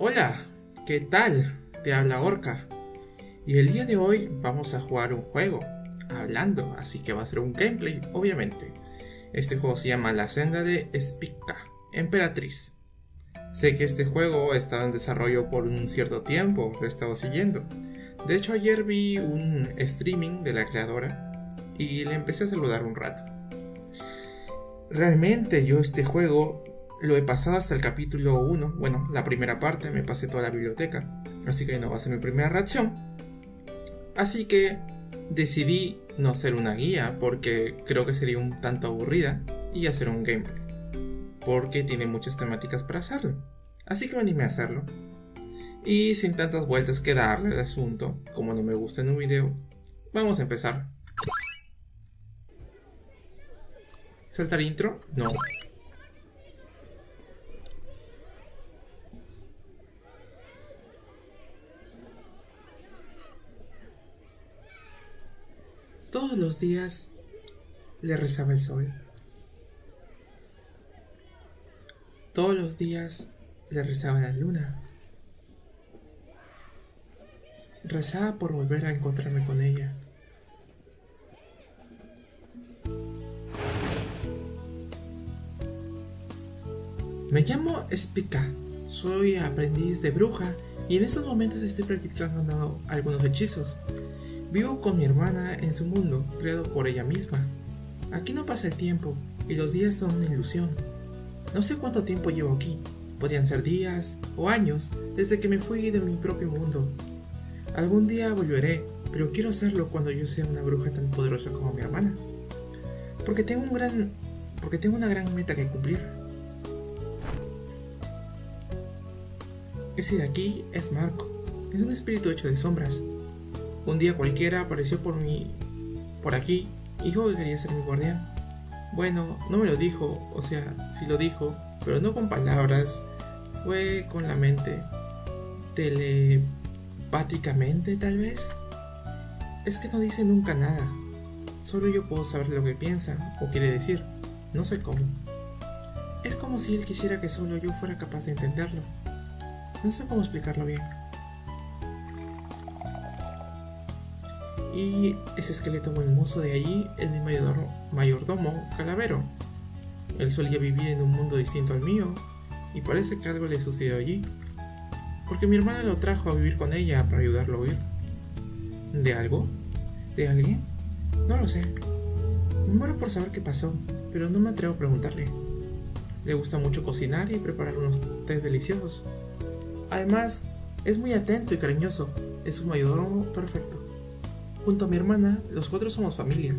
Hola, ¿qué tal? Te habla Orca. Y el día de hoy vamos a jugar un juego, hablando, así que va a ser un gameplay, obviamente. Este juego se llama La Senda de Spica, Emperatriz. Sé que este juego ha estado en desarrollo por un cierto tiempo, lo he estado siguiendo. De hecho, ayer vi un streaming de la creadora y le empecé a saludar un rato. Realmente yo este juego lo he pasado hasta el capítulo 1, bueno, la primera parte, me pasé toda la biblioteca, así que no va a ser mi primera reacción. Así que decidí no hacer una guía porque creo que sería un tanto aburrida y hacer un gameplay, porque tiene muchas temáticas para hacerlo. Así que me a hacerlo. Y sin tantas vueltas que darle al asunto, como no me gusta en un video, vamos a empezar. ¿Saltar intro? No. Todos los días le rezaba el sol. Todos los días le rezaba la luna. Rezaba por volver a encontrarme con ella. Me llamo Spica, soy aprendiz de bruja y en estos momentos estoy practicando algunos hechizos. Vivo con mi hermana en su mundo, creado por ella misma. Aquí no pasa el tiempo y los días son una ilusión. No sé cuánto tiempo llevo aquí, podrían ser días o años desde que me fui de mi propio mundo. Algún día volveré, pero quiero hacerlo cuando yo sea una bruja tan poderosa como mi hermana. Porque tengo un gran porque tengo una gran meta que cumplir. Ese de aquí es Marco. Es un espíritu hecho de sombras. Un día cualquiera apareció por mí, por aquí, y dijo que quería ser mi guardián. Bueno, no me lo dijo, o sea, sí lo dijo, pero no con palabras, fue con la mente. Telepáticamente, tal vez. Es que no dice nunca nada. Solo yo puedo saber lo que piensa o quiere decir. No sé cómo. Es como si él quisiera que solo yo fuera capaz de entenderlo. No sé cómo explicarlo bien. Y ese esqueleto muy hermoso de allí es mi mayordomo, Calavero. Él solía vivir en un mundo distinto al mío y parece que algo le sucedió allí. Porque mi hermana lo trajo a vivir con ella para ayudarlo a huir. ¿De algo? ¿De alguien? No lo sé. Me muero por saber qué pasó, pero no me atrevo a preguntarle. Le gusta mucho cocinar y preparar unos tés deliciosos. Además, es muy atento y cariñoso. Es un mayordomo perfecto. Junto a mi hermana, los cuatro somos familia.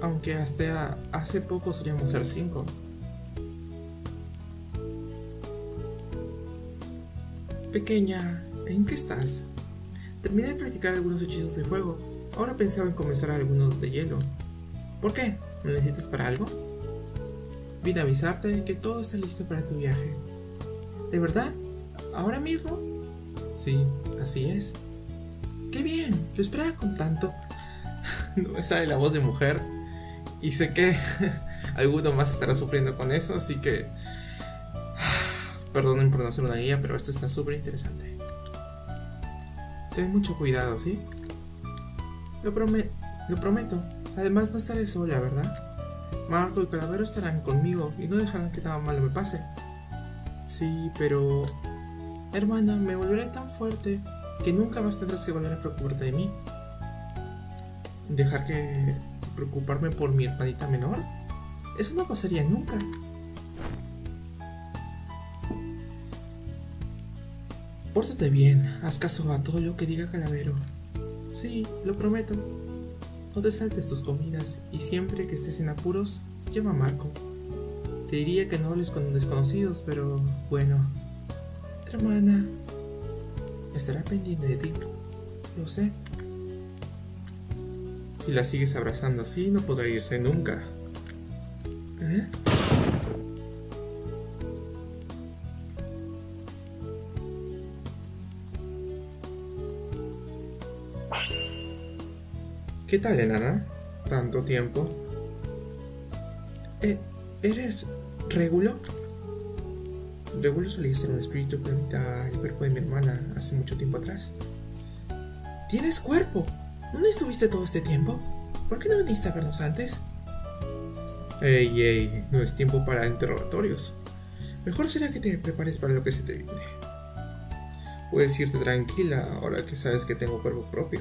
Aunque hasta hace poco solíamos ser cinco. Pequeña, ¿en qué estás? Terminé de practicar algunos hechizos de fuego. Ahora pensaba en comenzar algunos de hielo. ¿Por qué? ¿Me necesitas para algo? Vine a avisarte que todo está listo para tu viaje. ¿De verdad? ¿Ahora mismo? Sí, así es. ¡Qué bien! Lo esperaba con tanto. no me sale la voz de mujer. Y sé que alguno más estará sufriendo con eso, así que. Perdonen por no hacer una guía, pero esto está súper interesante. Ten mucho cuidado, ¿sí? Lo, lo prometo. Además, no estaré sola, ¿verdad? Marco y Calavero estarán conmigo y no dejarán que nada malo me pase. Sí, pero... Hermana, me volveré tan fuerte que nunca más tendrás que volver a preocuparte de mí. ¿Dejar que preocuparme por mi hermanita menor? Eso no pasaría nunca. Pórtate bien, haz caso a todo lo que diga Calavero. Sí, lo prometo. No te saltes tus comidas y siempre que estés en apuros, llama a Marco. Te diría que no hables con desconocidos, pero bueno. Hermana estará pendiente de ti. Lo sé. Si la sigues abrazando así, no podrá irse nunca. ¿Eh? ¿Qué tal, enana? ¿Tanto tiempo? Eh, ¿Eres Régulo? Regulo solía ser un espíritu que habita el cuerpo de mi hermana hace mucho tiempo atrás. ¿Tienes cuerpo? ¿Dónde estuviste todo este tiempo? ¿Por qué no viniste a vernos antes? Ey, ey, no es tiempo para interrogatorios. Mejor será que te prepares para lo que se te viene. Puedes irte tranquila ahora que sabes que tengo cuerpo propio.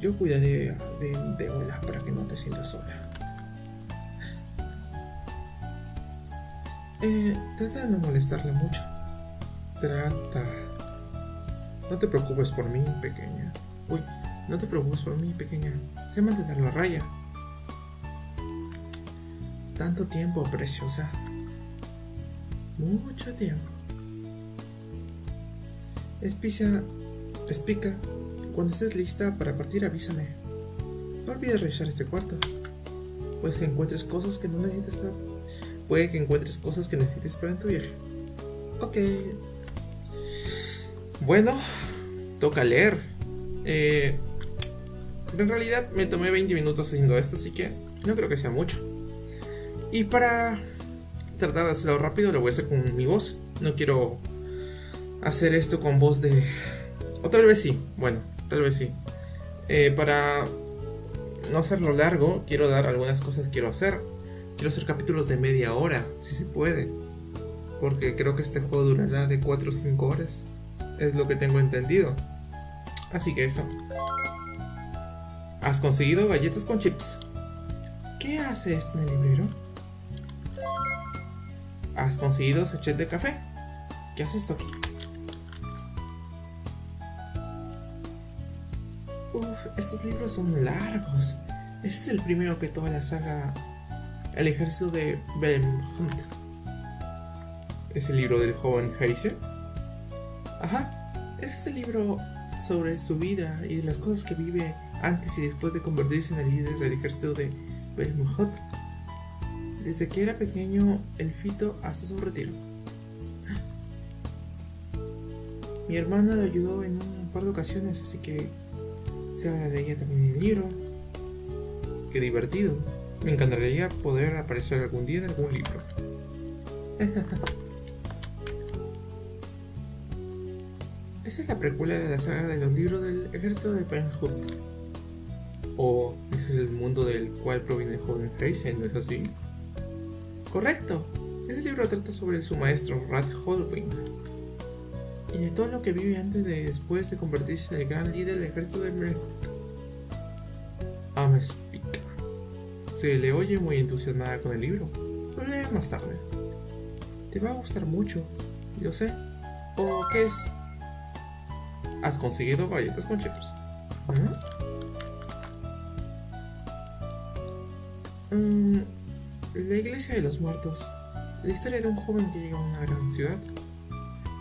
Yo cuidaré de Deola para que no te sientas sola. Eh, trata de no molestarla mucho. Trata. No te preocupes por mí, pequeña. Uy, no te preocupes por mí, pequeña. Sé mantenerlo a raya. Tanto tiempo, preciosa. Mucho tiempo. Espicia, Espica, cuando estés lista para partir avísame. No olvides revisar este cuarto. Pues que encuentres cosas que no necesites para... Puede que encuentres cosas que necesites para tu viaje. Ok. Bueno, toca leer. Eh, en realidad me tomé 20 minutos haciendo esto, así que no creo que sea mucho. Y para tratar de hacerlo rápido, lo voy a hacer con mi voz. No quiero hacer esto con voz de... O tal vez sí, bueno, tal vez sí. Eh, para no hacerlo largo, quiero dar algunas cosas que quiero hacer. Quiero hacer capítulos de media hora, si se puede. Porque creo que este juego durará de 4 o 5 horas. Es lo que tengo entendido. Así que eso. Has conseguido galletas con chips. ¿Qué hace esto en el librero? Has conseguido sachet de café. ¿Qué hace esto aquí? Uf, estos libros son largos. Ese es el primero que toda la saga El ejército de Belmont. ¿Es el libro del joven Heiser? Ajá, ese es el libro sobre su vida y las cosas que vive antes y después de convertirse en el líder del ejército de Belmont. Desde que era pequeño, el fito hasta su retiro. Mi hermana lo ayudó en un par de ocasiones, así que se habla de ella también en el libro. Qué divertido. Me encantaría poder aparecer algún día en algún libro. Esa es la precuela de la saga de los libros del ejército de Penhood. O ese es el mundo del cual proviene el joven Fraser, ¿no es así? Correcto. Ese libro trata sobre su maestro, Rat Holwing y de todo lo que vive antes de después de convertirse en el gran líder del ejército de. Ama explica. Le oye muy entusiasmada con el libro. Lo leeré más tarde. Te va a gustar mucho, yo sé. ¿O qué es? ¿Has conseguido galletas con chips? Mm, la iglesia de los muertos. La historia de un joven que llega a una gran ciudad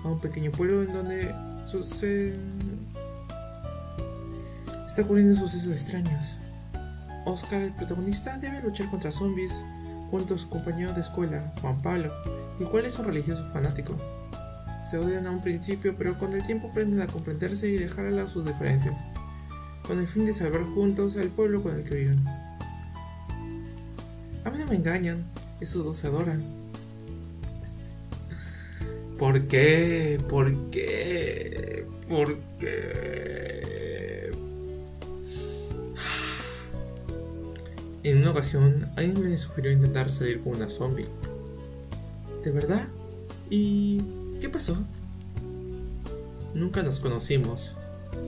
a un pequeño pueblo en donde sucede... está ocurriendo sucesos extraños. Oscar, el protagonista, debe luchar contra zombies junto a su compañero de escuela, Juan Pablo, el cual es un religioso fanático. Se odian a un principio, pero con el tiempo aprenden a comprenderse y dejar a lado sus diferencias, con el fin de salvar juntos al pueblo con el que viven. A mí no me engañan, esos dos se adoran, ¿Por qué? ¿Por qué? ¿Por qué? En una ocasión, alguien me sugirió intentar salir con una zombie. ¿De verdad? ¿Y qué pasó? Nunca nos conocimos.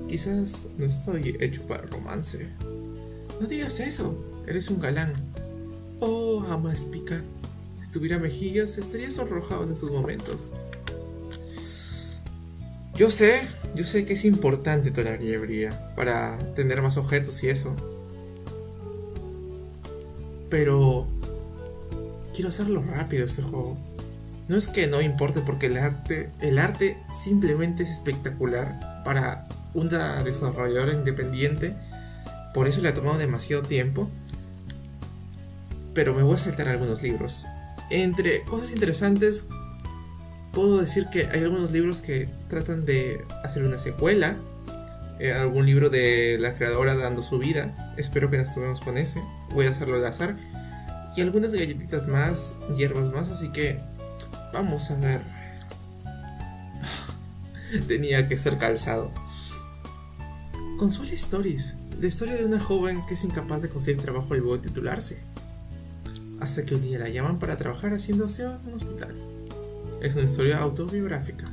Quizás no estoy hecho para romance. No digas eso, eres un galán. Oh, ama espica. Si tuviera mejillas, estaría sonrojado en estos momentos. Yo sé, yo sé que es importante toda la para tener más objetos y eso. Pero quiero hacerlo rápido este juego. No es que no importe porque el arte, el arte simplemente es espectacular para una desarrolladora independiente. Por eso le ha tomado demasiado tiempo. Pero me voy a saltar algunos libros. Entre cosas interesantes puedo decir que hay algunos libros que tratan de hacer una secuela. Eh, algún libro de la creadora dando su vida. Espero que nos tomemos con ese. Voy a hacerlo al azar. Y algunas galletitas más, hierbas más. Así que Vamos a ver. Tenía que ser calzado. Consuela Stories, la historia de una joven que es incapaz de conseguir trabajo y luego titularse. Hasta que un día la llaman para trabajar haciendo aseo en un hospital. Es una historia autobiográfica.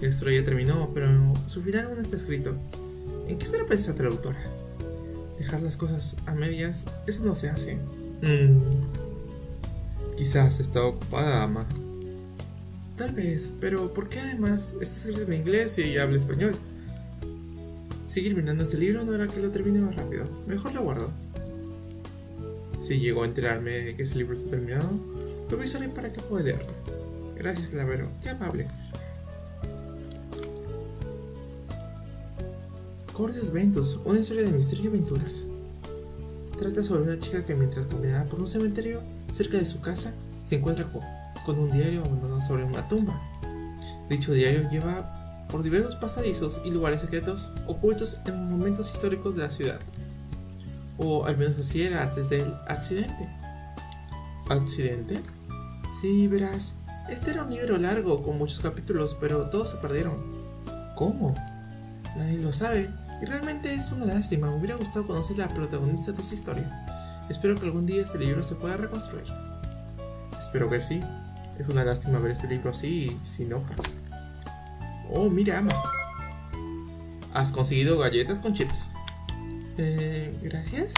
La historia ya terminó, pero su final aún está escrito. ¿En qué estará pensando la autora? Dejar las cosas a medias, eso no se hace. Mm. Quizás está ocupada, ama. Tal vez, pero ¿por qué además está escrito en inglés y habla español? Seguir mirando este libro no hará que lo termine más rápido. Mejor lo guardo. Si llego a enterarme de que ese libro está terminado, lo avisaré para que pueda leerlo. Gracias, Clavero. Qué amable. Cordios Ventus, una historia de misterio y aventuras. Trata sobre una chica que mientras caminaba por un cementerio cerca de su casa, se encuentra con un diario abandonado sobre una tumba. Dicho diario lleva por diversos pasadizos y lugares secretos ocultos en momentos históricos de la ciudad. O al menos así era antes del accidente. ¿Accidente? Sí, verás, este era un libro largo con muchos capítulos, pero todos se perdieron. ¿Cómo? Nadie lo sabe, y realmente es una lástima, me hubiera gustado conocer a la protagonista de esta historia. Espero que algún día este libro se pueda reconstruir. Espero que sí. Es una lástima ver este libro así, sin hojas. Oh, mira, Ama. Has conseguido galletas con chips. Eh, gracias.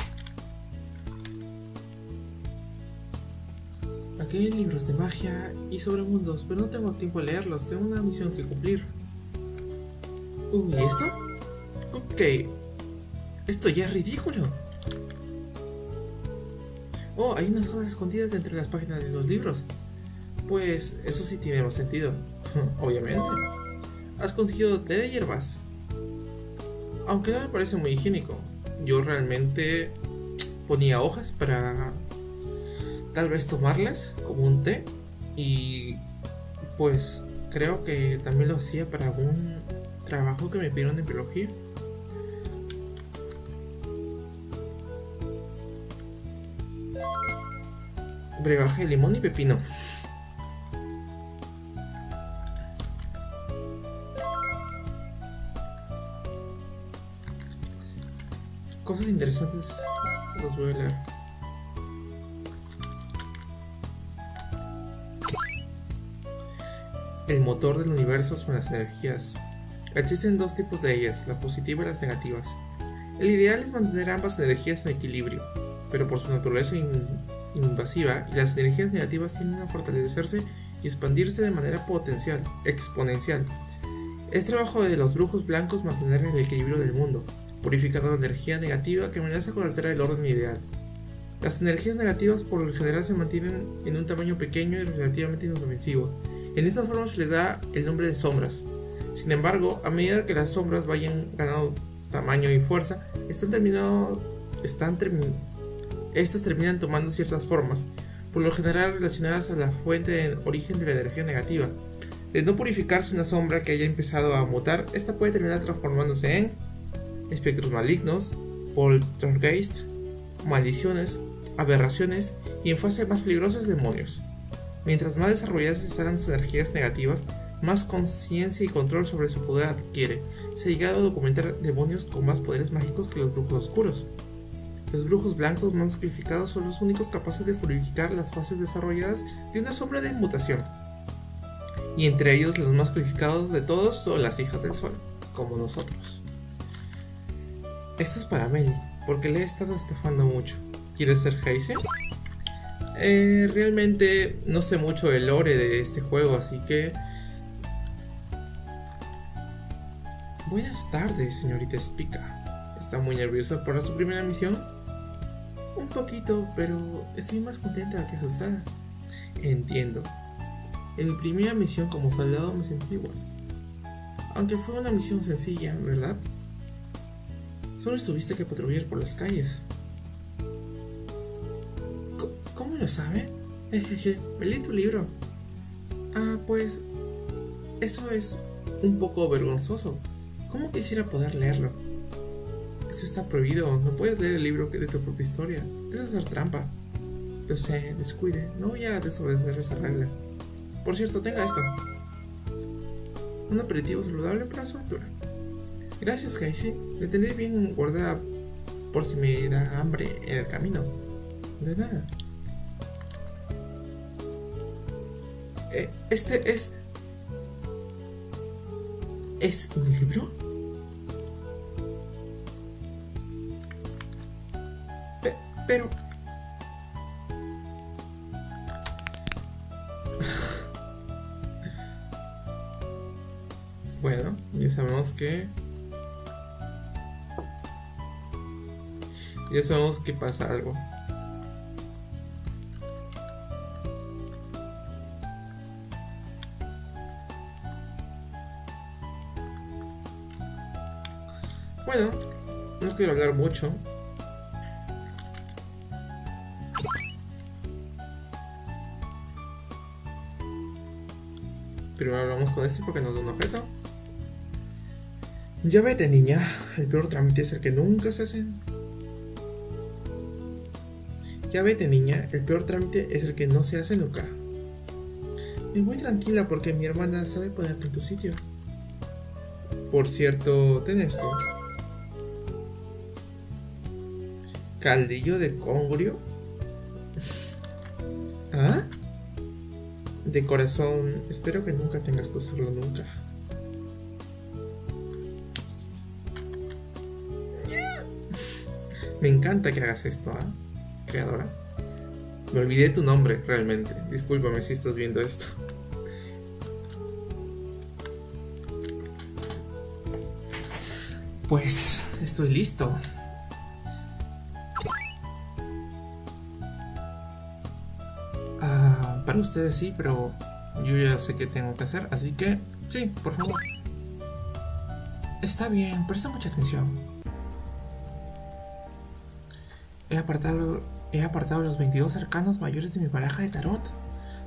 Aquí hay libros de magia y sobre mundos, pero no tengo tiempo de leerlos, tengo una misión que cumplir. Uy, ¿y esto? Ok. Esto ya es ridículo. Oh, hay unas cosas escondidas dentro de las páginas de los libros. Pues eso sí tiene más sentido. Obviamente. Has conseguido té de hierbas. Aunque no me parece muy higiénico. Yo realmente ponía hojas para tal vez tomarlas como un té. Y pues creo que también lo hacía para algún trabajo que me pidieron en biología. Brebaje de limón y pepino. Cosas interesantes los voy a leer. El motor del universo son las energías. Existen dos tipos de ellas, la positiva y las negativas. El ideal es mantener ambas energías en equilibrio, pero por su naturaleza invasiva y las energías negativas tienden a fortalecerse y expandirse de manera potencial, exponencial. Es trabajo de los brujos blancos mantener el equilibrio del mundo, purificando la energía negativa que amenaza con alterar el orden ideal. Las energías negativas por lo general se mantienen en un tamaño pequeño y relativamente inofensivo. En esta forma se les da el nombre de sombras. Sin embargo, a medida que las sombras vayan ganando tamaño y fuerza, están terminando, están estas terminan tomando ciertas formas, por lo general relacionadas a la fuente de origen de la energía negativa. De no purificarse una sombra que haya empezado a mutar, esta puede terminar transformándose en espectros malignos, poltergeist, maldiciones, aberraciones y en fase más peligrosas demonios. Mientras más desarrolladas están las energías negativas, más conciencia y control sobre su poder adquiere. Se ha llegado a documentar demonios con más poderes mágicos que los brujos oscuros. Los brujos blancos más sacrificados son los únicos capaces de purificar las fases desarrolladas de una sombra de mutación. Y entre ellos los más purificados de todos son las hijas del sol, como nosotros. Esto es para Meli, porque le he estado estafando mucho. ¿Quieres ser Heise? Eh, realmente no sé mucho del lore de este juego, así que... Buenas tardes, señorita Spica. ¿Está muy nerviosa por su primera misión? Un poquito, pero estoy más contenta que asustada. Entiendo. En mi primera misión como soldado me sentí igual. Aunque fue una misión sencilla, ¿verdad? Solo estuviste que patrullar por las calles. ¿Cómo lo sabe? Jejeje, me leí tu libro. Ah, pues... Eso es un poco vergonzoso. ¿Cómo quisiera poder leerlo? Eso está prohibido. No puedes leer el libro de tu propia historia. Es hacer trampa. Lo sé, descuide. No voy a desobedecer esa regla. Por cierto, tenga esto. Un aperitivo saludable para su altura. Gracias, Casey. Le tendré bien guardada por si me da hambre en el camino. De nada. Eh, este es... ¿Es un libro? Pero... bueno, ya sabemos que... Ya sabemos que pasa algo. Bueno, no quiero hablar mucho. Primero hablamos con este porque nos da un objeto. Ya vete, niña. El peor trámite es el que nunca se hace. Ya vete, niña. El peor trámite es el que no se hace nunca. Me voy tranquila porque mi hermana sabe ponerte en tu sitio. Por cierto, ten esto. Caldillo de congrio. De corazón, espero que nunca tengas que usarlo nunca. Me encanta que hagas esto, ¿ah? Creadora. Me olvidé tu nombre, realmente. Discúlpame si estás viendo esto. Pues estoy listo. Para ustedes sí, pero yo ya sé qué tengo que hacer, así que sí, por favor. Está bien, presta mucha atención. He apartado, he apartado los 22 arcanos mayores de mi baraja de tarot.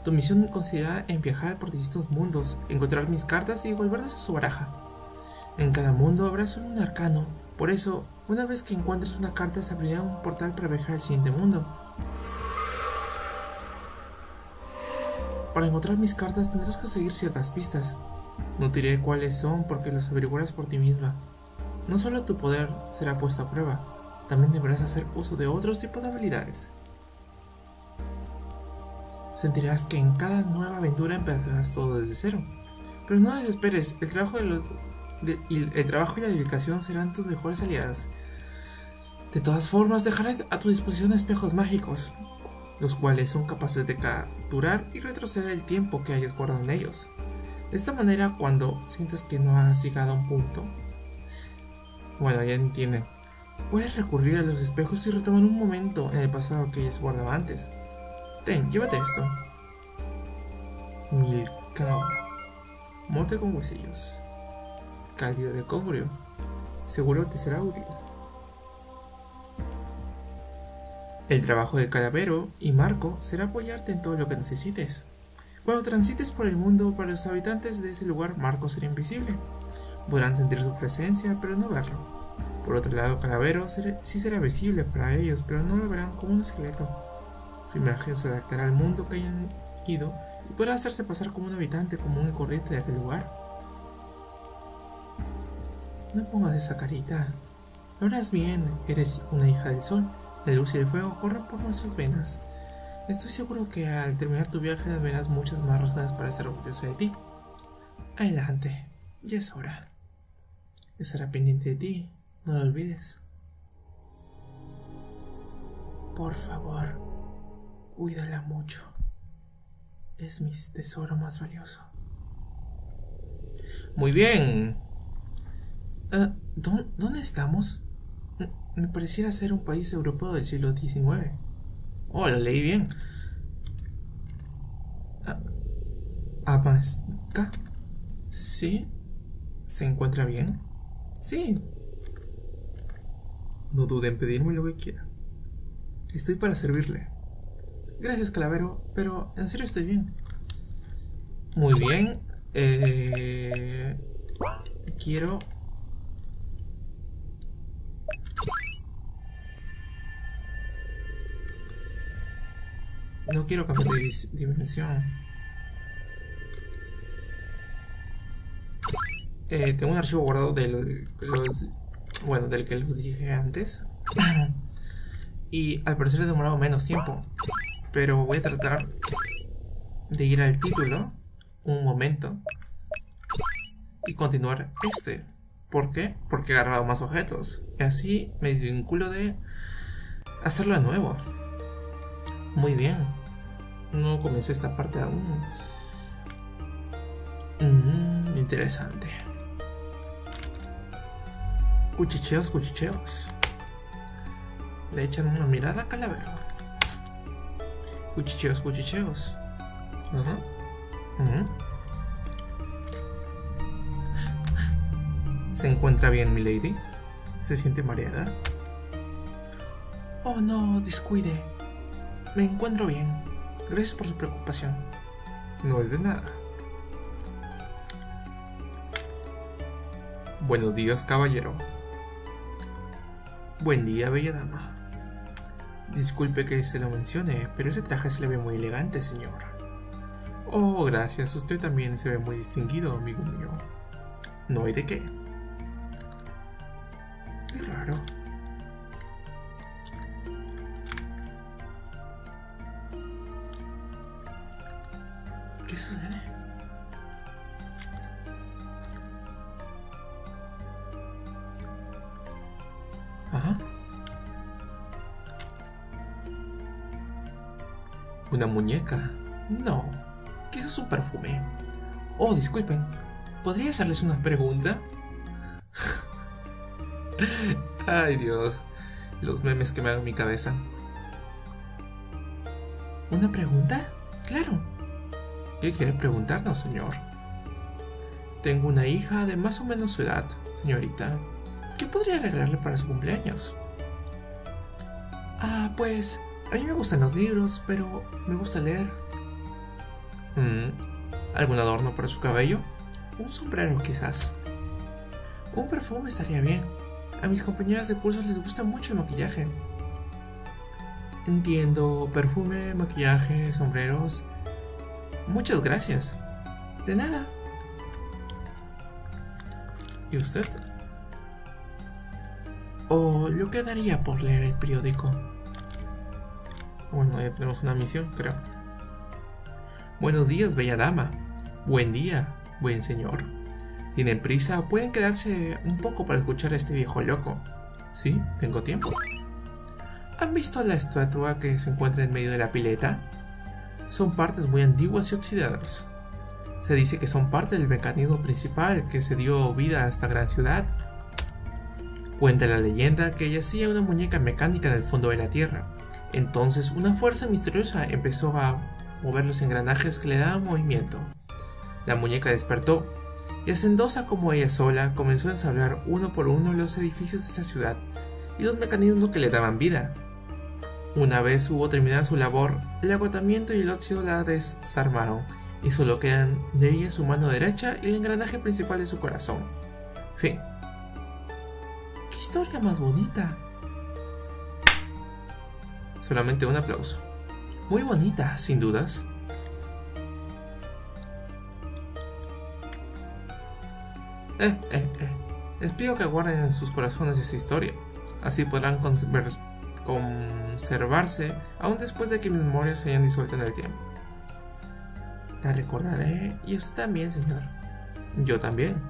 Tu misión consistirá en viajar por distintos mundos, encontrar mis cartas y devolverlas a su baraja. En cada mundo habrá solo un arcano, por eso, una vez que encuentres una carta se abrirá un portal para viajar al siguiente mundo. Para encontrar mis cartas tendrás que seguir ciertas pistas. No te diré cuáles son porque los averiguarás por ti misma. No solo tu poder será puesto a prueba, también deberás hacer uso de otros tipos de habilidades. Sentirás que en cada nueva aventura empezarás todo desde cero. Pero no desesperes, el trabajo, el trabajo y la dedicación serán tus mejores aliadas. De todas formas, dejaré a tu disposición espejos mágicos los cuales son capaces de capturar y retroceder el tiempo que hayas guardado en ellos. De esta manera, cuando sientes que no has llegado a un punto, bueno, ya entienden, puedes recurrir a los espejos y retomar un momento en el pasado que hayas guardado antes. Ten, llévate esto. Milcao. Mote con huesillos. Cálido de congrio. Seguro te será útil. El trabajo de Calavero y Marco será apoyarte en todo lo que necesites. Cuando transites por el mundo, para los habitantes de ese lugar, Marco será invisible. Podrán sentir su presencia, pero no verlo. Por otro lado, Calavero sí será visible para ellos, pero no lo verán como un esqueleto. Su imagen se adaptará al mundo que hayan ido y podrá hacerse pasar como un habitante común y corriente de aquel lugar. No pongas esa carita. Lo harás bien, eres una hija del sol. La luz y el fuego corren por nuestras venas. Estoy seguro que al terminar tu viaje verás muchas más razones para estar orgullosa de ti. Adelante, ya es hora. Estará pendiente de ti, no lo olvides. Por favor, cuídala mucho. Es mi tesoro más valioso. Muy bien. Ah, ¿Dónde estamos? Me pareciera ser un país europeo del siglo XIX. Oh, lo leí bien. ¿Amaska? ¿Sí? ¿Se encuentra bien? Sí. No dude en pedirme lo que quiera. Estoy para servirle. Gracias, Calavero, pero en serio estoy bien. Muy bien. Eh, quiero No quiero cambiar de dimensión. Eh, tengo un archivo guardado del, los, bueno, del que les dije antes. y al parecer he demorado menos tiempo. Pero voy a tratar de ir al título un momento y continuar este. ¿Por qué? Porque he agarrado más objetos. Y así me desvinculo de hacerlo de nuevo. Muy bien. No comencé esta parte aún. Mm, interesante. Cuchicheos, cuchicheos. Le echan una mirada a Calavero. Cuchicheos, cuchicheos. ¿Se encuentra bien, milady? ¿Se siente mareada? Oh, no, descuide. Me encuentro bien. Gracias por su preocupación. No es de nada. Buenos días, caballero. Buen día, bella dama. Disculpe que se lo mencione, pero ese traje se le ve muy elegante, señor. Oh, gracias, usted también se ve muy distinguido, amigo mío. No hay de qué. Qué raro. ¿Podría hacerles una pregunta? Ay, Dios. Los memes que me hago en mi cabeza. ¿Una pregunta? Claro. ¿Qué quiere preguntarnos, señor? Tengo una hija de más o menos su edad, señorita. ¿Qué podría regalarle para su cumpleaños? Ah, pues a mí me gustan los libros, pero me gusta leer. Mm, ¿Algún adorno para su cabello? Un sombrero quizás. Un perfume estaría bien. A mis compañeras de curso les gusta mucho el maquillaje. Entiendo, perfume, maquillaje, sombreros. Muchas gracias. De nada. ¿Y usted? ¿O yo quedaría por leer el periódico? Bueno, ya tenemos una misión, creo. Buenos días, bella dama. Buen día, buen señor. ¿Tienen prisa pueden quedarse un poco para escuchar a este viejo loco? Sí, tengo tiempo. ¿Han visto la estatua que se encuentra en medio de la pileta? Son partes muy antiguas y oxidadas. Se dice que son parte del mecanismo principal que se dio vida a esta gran ciudad. Cuenta la leyenda que yacía una muñeca mecánica en el fondo de la tierra. Entonces una fuerza misteriosa empezó a mover los engranajes que le daban movimiento. La muñeca despertó y hacendosa como ella sola comenzó a ensablar uno por uno los edificios de esa ciudad y los mecanismos que le daban vida. Una vez hubo terminado su labor, el agotamiento y el óxido la desarmaron y solo quedan de ella su mano derecha y el engranaje principal de su corazón. Fin. ¡Qué historia más bonita! Solamente un aplauso. Muy bonita, sin dudas. Eh, eh, eh. Les pido que guarden en sus corazones esta historia. Así podrán conservarse aún después de que mis memorias se hayan disuelto en el tiempo. La recordaré y usted también, señor. Yo también.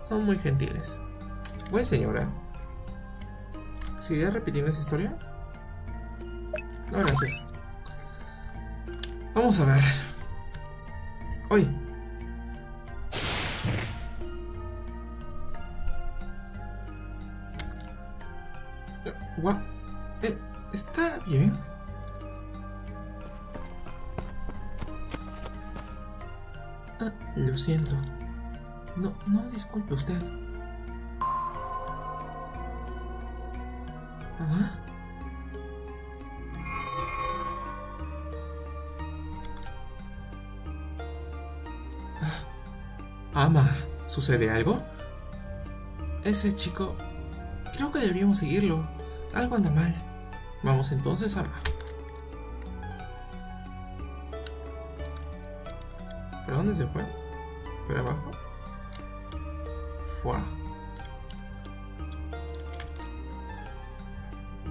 Son muy gentiles. Buen señora. ¿Seguirá repitiendo esa historia? No, gracias. Vamos a ver. Hoy. Eh, ¿Está bien? Ah, lo siento. No, no disculpe usted. ¿Ah? Ama, ¿sucede algo? Ese chico... Creo que deberíamos seguirlo. Algo anda mal. Vamos entonces, Ama. ¿Por dónde se fue? ¿Por abajo? Fua.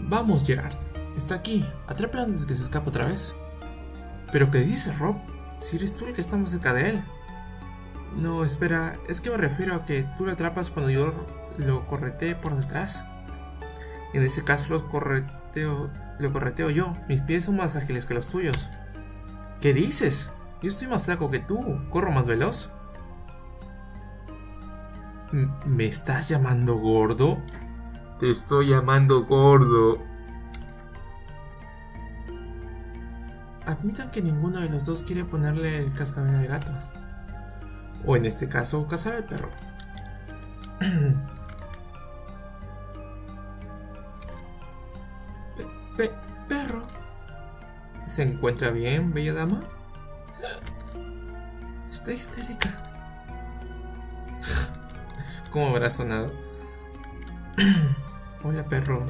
Vamos, Gerard. Está aquí. Atrápalo antes que se escape otra vez. ¿Pero qué dices, Rob? Si eres tú el que está más cerca de él. No, espera. Es que me refiero a que tú lo atrapas cuando yo lo corretee por detrás. En ese caso lo correteo, lo correteo yo. Mis pies son más ágiles que los tuyos. ¿Qué dices? Yo estoy más flaco que tú. Corro más veloz. ¿Me estás llamando gordo? Te estoy llamando gordo. Admitan que ninguno de los dos quiere ponerle el cascabel al gato. O en este caso, cazar al perro. ¿Se encuentra bien, bella dama? Está histérica. ¿Cómo habrá sonado? Hola, perro.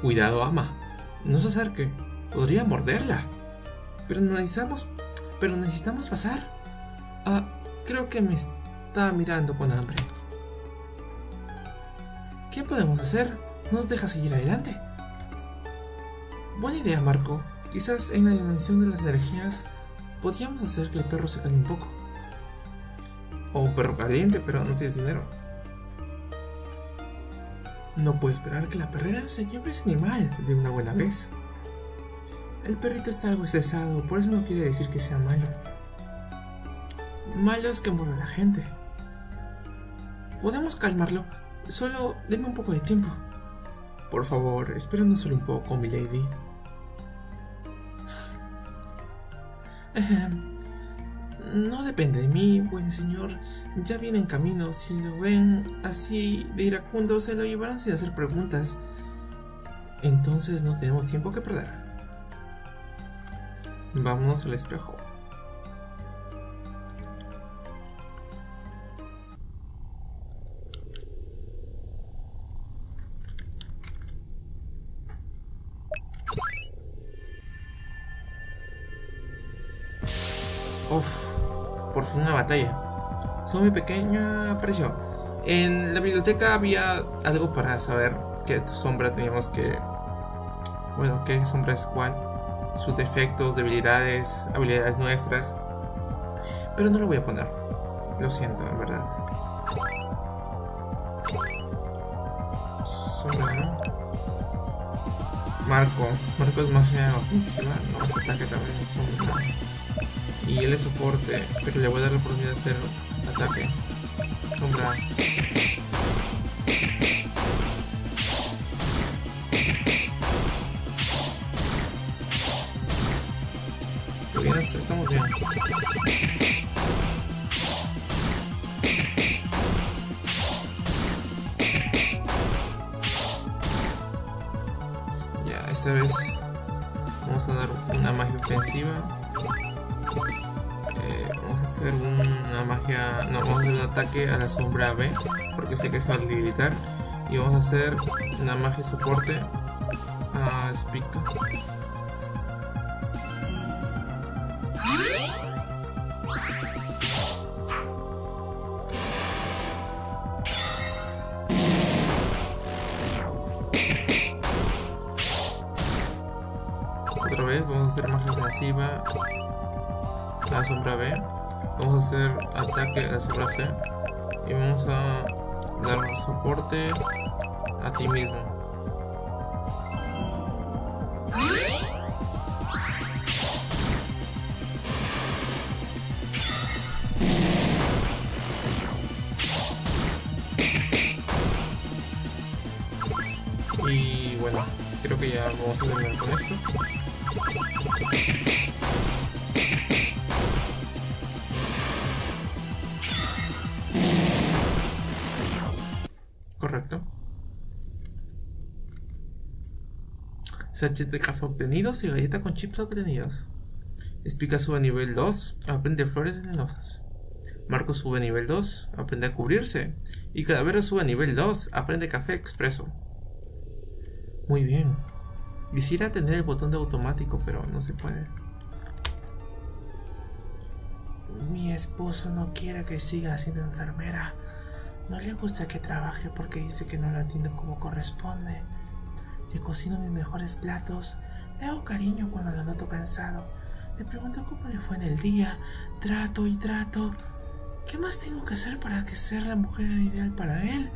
Cuidado, ama. No se acerque. Podría morderla. Pero necesitamos... Pero necesitamos pasar. Ah, creo que me está mirando con hambre. ¿Qué podemos hacer? ¿Nos deja seguir adelante? Buena idea, Marco. Quizás en la dimensión de las energías podríamos hacer que el perro se calme un poco. O un perro caliente, pero no tienes dinero. No puedo esperar que la perrera se lleve ese animal de una buena vez. El perrito está algo estresado, por eso no quiere decir que sea malo. Malo es que muera la gente. Podemos calmarlo, solo denme un poco de tiempo. Por favor, espéranos solo un poco, mi lady. No depende de mí, buen señor. Ya viene en camino. Si lo ven así de iracundo, se lo llevarán sin hacer preguntas. Entonces no tenemos tiempo que perder. Vámonos al espejo. Uf, por fin una batalla. Son mi pequeña aparición. En la biblioteca había algo para saber qué sombra teníamos que. Bueno, qué sombra es cuál. Sus defectos, debilidades, habilidades nuestras. Pero no lo voy a poner. Lo siento, en verdad. Sombra, Marco. Marco es magia ofensiva. No, ataque también es sombra y él es soporte, pero le voy a dar la oportunidad de hacer ataque. Sombra. Estamos bien. Ya, esta vez vamos a dar una magia ofensiva hacer una magia, no, vamos a hacer un ataque a la sombra B, porque sé que se va a debilitar. Y vamos a hacer una magia soporte a Spica. Otra vez vamos a hacer magia ofensiva a la sombra B vamos a hacer ataque a sombra C y vamos a dar soporte a ti mismo. Y bueno creo que ya vamos a terminar con esto sachet de café obtenidos y galleta con chips obtenidos. Espica sube a nivel 2, aprende flores venenosas. Marco sube a nivel 2, aprende a cubrirse. Y Calavero sube a nivel 2, aprende café expreso. Muy bien. Quisiera tener el botón de automático, pero no se puede. Mi esposo no quiere que siga siendo enfermera. No le gusta que trabaje porque dice que no lo atiendo como corresponde. Le cocino mis mejores platos. Le hago cariño cuando lo noto cansado. Le pregunto cómo le fue en el día. Trato y trato. ¿Qué más tengo que hacer para que sea la mujer ideal para él?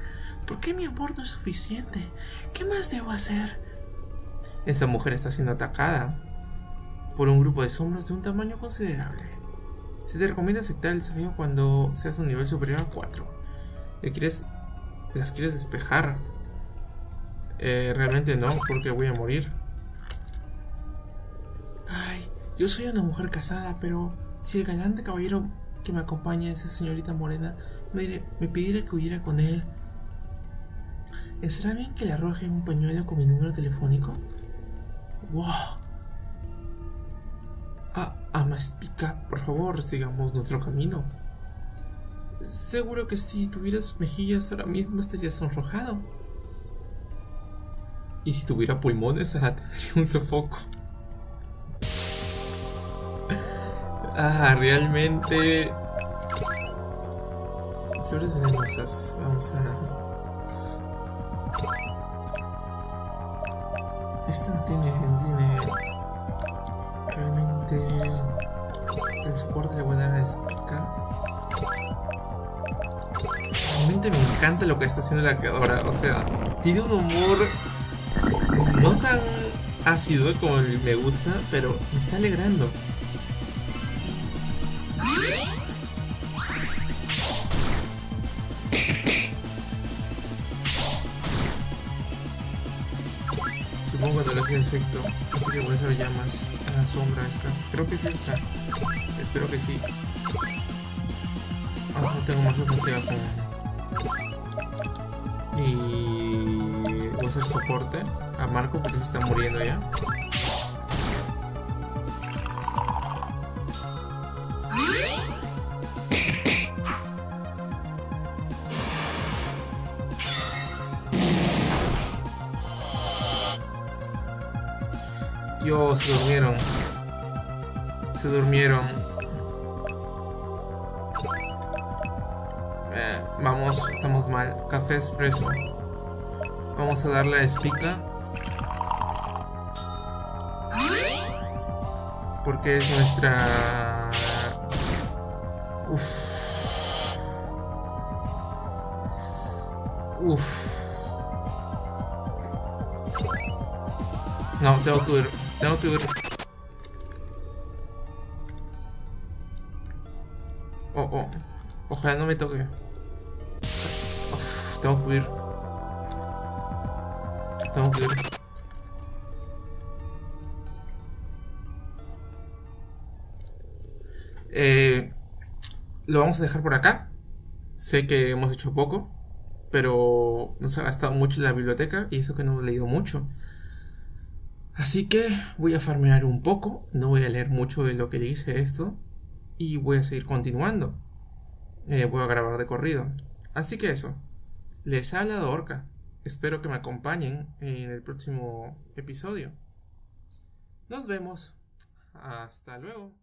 ¿Por qué mi amor no es suficiente? ¿Qué más debo hacer? Esta mujer está siendo atacada por un grupo de sombras de un tamaño considerable. Se te recomienda aceptar el desafío cuando seas un nivel superior a 4. Quieres, ¿Las quieres despejar? Eh, realmente no, porque voy a morir. Ay, yo soy una mujer casada, pero si el galante caballero que me acompaña, esa señorita morena, me, me pidiera que huyera con él, ¿estará bien que le arroje un pañuelo con mi número telefónico? ¡Wow! Ah, Amaspica, por favor, sigamos nuestro camino. Seguro que si tuvieras mejillas ahora mismo estarías sonrojado. Y si tuviera pulmones, tendría un sofoco. Ah, realmente. Flores venenosas. Vamos a. Esta no tiene, tiene. Realmente. El soporte le voy a dar a Spica. Realmente me encanta lo que está haciendo la creadora. O sea, tiene un humor no tan ácido como me gusta, pero me está alegrando. Supongo cuando le hace efecto. Así que voy a hacer llamas a la sombra esta. Creo que es esta. Espero que sí. Ah, no tengo más ofensiva con. Y voy a soporte a Marco porque se está muriendo ya. Dios, se durmieron. Se durmieron. Vamos, estamos mal. Café expreso. Vamos a darle a espica. Porque es nuestra... Uf. Uf. No, tengo que ir. Tengo que ir. Oh, oh. Ojalá no me toque. Tengo que ir. Tengo que ir. Eh, lo vamos a dejar por acá. Sé que hemos hecho poco, pero nos ha gastado mucho la biblioteca y eso que no hemos leído mucho. Así que voy a farmear un poco, no voy a leer mucho de lo que dice esto y voy a seguir continuando. Eh, voy a grabar de corrido. Así que eso, les ha hablado Orca. Espero que me acompañen en el próximo episodio. Nos vemos. Hasta luego.